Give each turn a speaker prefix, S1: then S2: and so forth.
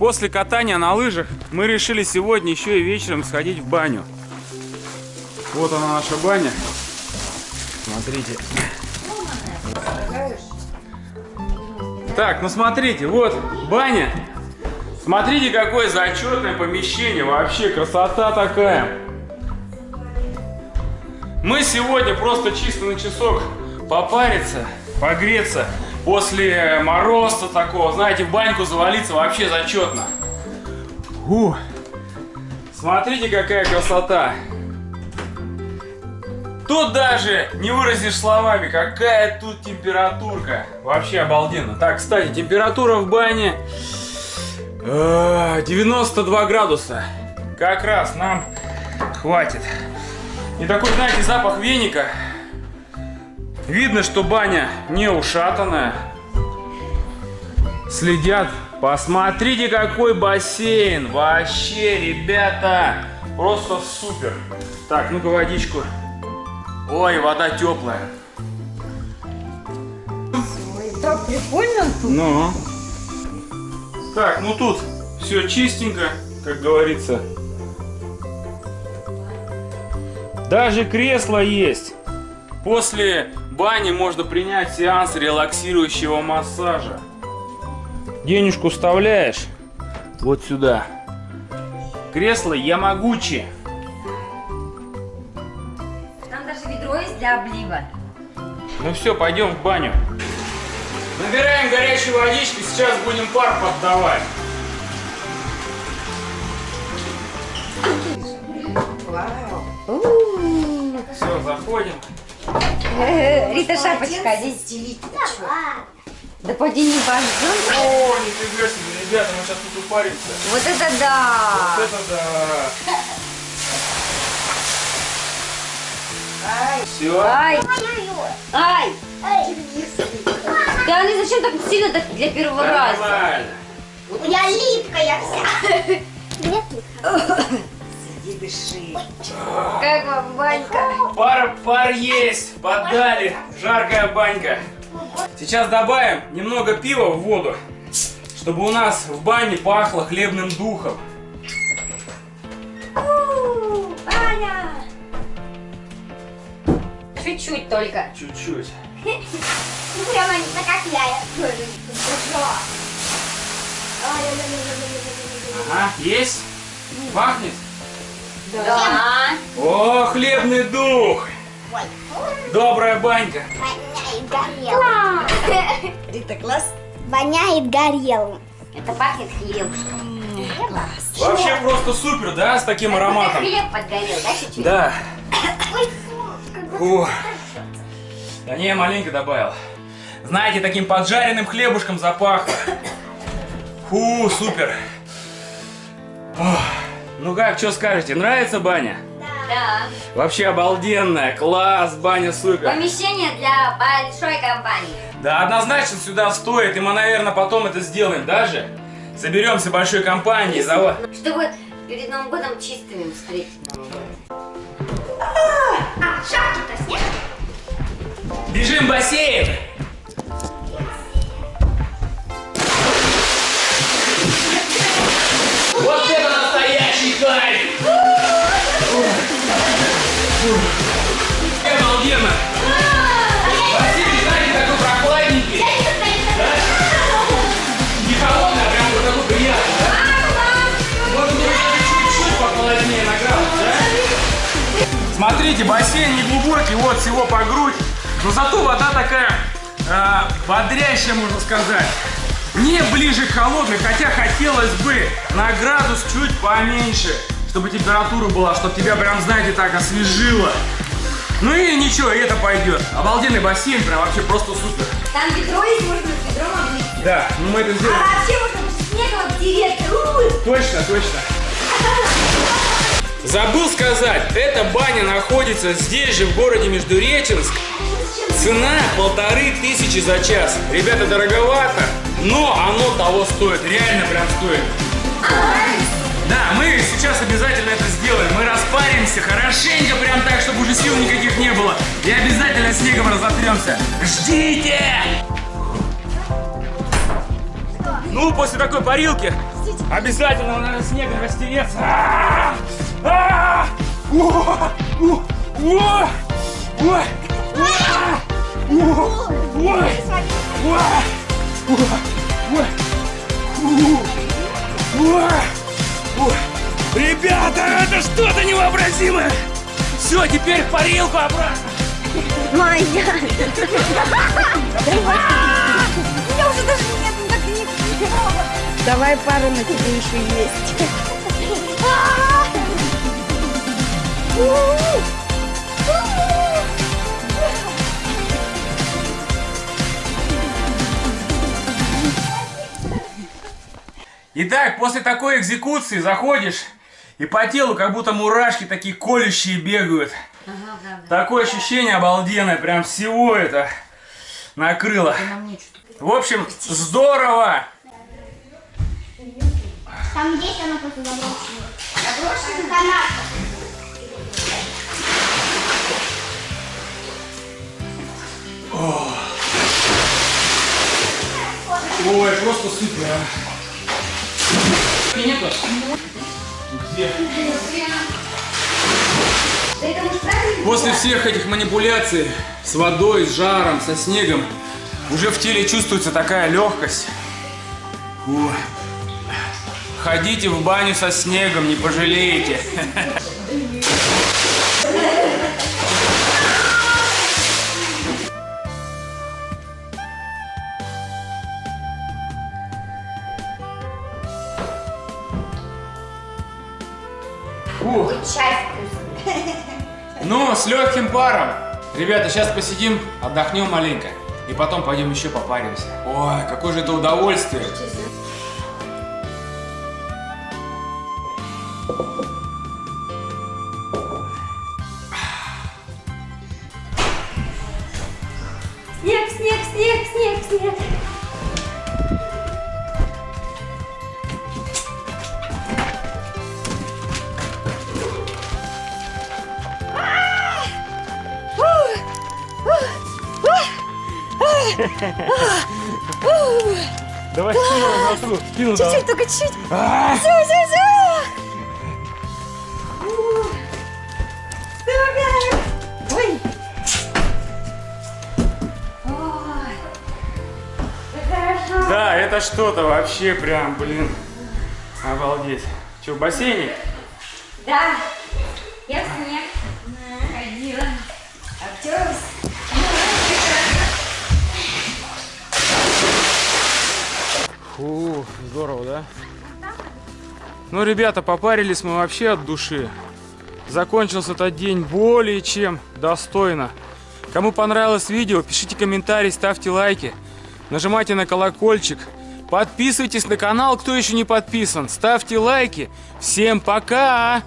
S1: После катания на лыжах мы решили сегодня еще и вечером сходить в баню. Вот она наша баня. Смотрите. Так, ну смотрите, вот баня. Смотрите, какое зачетное помещение. Вообще красота такая. Мы сегодня просто чисто на часок попариться, погреться. После мороза такого, знаете, в баньку завалиться вообще зачетно. Фу. Смотрите, какая красота. Тут даже не выразишь словами, какая тут температурка. Вообще обалденно. Так, кстати, температура в бане 92 градуса. Как раз нам хватит. И такой, знаете, запах веника. Видно, что баня не ушатанная. Следят. Посмотрите, какой бассейн. Вообще, ребята, просто супер. Так, ну-ка водичку. Ой, вода теплая.
S2: Ой, так прикольно тут.
S1: Ну. Так, ну тут все чистенько, как говорится. Даже кресло есть. После бани можно принять сеанс релаксирующего массажа. Денежку вставляешь вот сюда. Кресло Ямагучи.
S2: Там даже ведро есть для облива.
S1: Ну все, пойдем в баню. Набираем горячей водички, сейчас будем пар поддавать. Все, заходим.
S2: Э, Рита, шапочка, здесь. Да поди не бождем.
S1: О, нифига себе, ребята, мы сейчас тут упаримся.
S2: Вот это да.
S1: Вот это да. Все.
S2: Ай, ай. Да они зачем так сильно так для первого раза?
S1: Нормально.
S3: Я липкая вся.
S2: Сиди, дыши. Как вам банька?
S1: Пар, пар есть, подали, жаркая банька. Сейчас добавим немного пива в воду, чтобы у нас в бане пахло хлебным духом.
S2: Чуть-чуть только.
S1: Чуть-чуть.
S3: Ну прямо не как я.
S1: Ага, есть? Пахнет?
S2: Да.
S1: О, хлебный дух! Добрая банька.
S3: Воняет горелым.
S2: Рита, класс?
S3: Воняет горелым.
S2: Это пахнет хлебушком.
S1: Вообще просто супер, да, с таким ароматом?
S2: хлеб подгорел, да, чуть-чуть?
S1: Да.
S3: Ой.
S1: Да не, я маленько добавил. Знаете, таким поджаренным хлебушком запахло. Фу, супер. Ох. Ну как, что скажете, нравится баня?
S2: Да.
S1: Вообще обалденная, класс, баня супер.
S2: Помещение для большой компании.
S1: Да, однозначно сюда стоит, и мы, наверное, потом это сделаем даже. Соберемся большой компанией, зава...
S2: Чтобы перед Новым годом чистыми встретить Новый год.
S3: А, шапки-то снег?
S1: Бежим в бассейн! Смотрите, бассейн не глубокий, вот всего по грудь. Но зато вода такая э, бодрящая, можно сказать. Не ближе к холодной, хотя хотелось бы на градус чуть поменьше, чтобы температура была, чтобы тебя прям, знаете, так освежило. Ну и ничего, и это пойдет. Обалденный бассейн, прям вообще просто супер.
S2: Там ведро есть, можно с ведром облить.
S1: Да, ну мы это сделаем.
S2: А вообще можно снегом обтереться. У-у-у.
S1: Точно, точно. Забыл сказать, эта баня находится здесь же, в городе Междуреченск. Цена полторы тысячи за час. Ребята, дороговато, но оно того стоит, реально прям стоит. Да, мы сейчас обязательно это сделаем. Мы распаримся хорошенько, прям так, чтобы уже сил никаких не было. И обязательно снегом разотремся. Ждите! Ну, после такой парилки обязательно надо снегом растереться. Ребята, это что-то невообразимое! Все, теперь в парилку обратно!
S3: Моя. Я уже даже нет, так не
S4: Давай пара на тебе еще есть.
S1: Итак, после такой экзекуции заходишь, и по телу как будто мурашки такие колющие бегают.
S2: Ага.
S1: Такое ощущение обалденное, прям всего это накрыло. В общем, здорово!
S3: Там есть она просто заброшена. Заброшена.
S1: Ой, просто супер. а. Нету? Где? После всех этих манипуляций с водой, с жаром, со снегом, уже в теле чувствуется такая легкость. Фу. Ходите в баню со снегом, не пожалеете. Фу.
S3: Чай.
S1: Ну, с легким паром. Ребята, сейчас посидим, отдохнем маленько. И потом пойдем еще попаримся. Ой, какое же это удовольствие.
S3: Снег,
S1: Давай скину носу. Скину
S4: Чуть-чуть, только чуть.
S1: А!
S4: Все, все, все. Ой,
S1: Да, это что-то вообще прям, блин. Обалдеть. Че, в бассейне?
S2: Да, я в снег ходила. Обтерлась.
S1: Фу, здорово, да? Ну, ребята, попарились мы вообще от души. Закончился этот день более чем достойно. Кому понравилось видео, пишите комментарии, ставьте лайки. Нажимайте на колокольчик. Подписывайтесь на канал, кто еще не подписан. Ставьте лайки. Всем пока!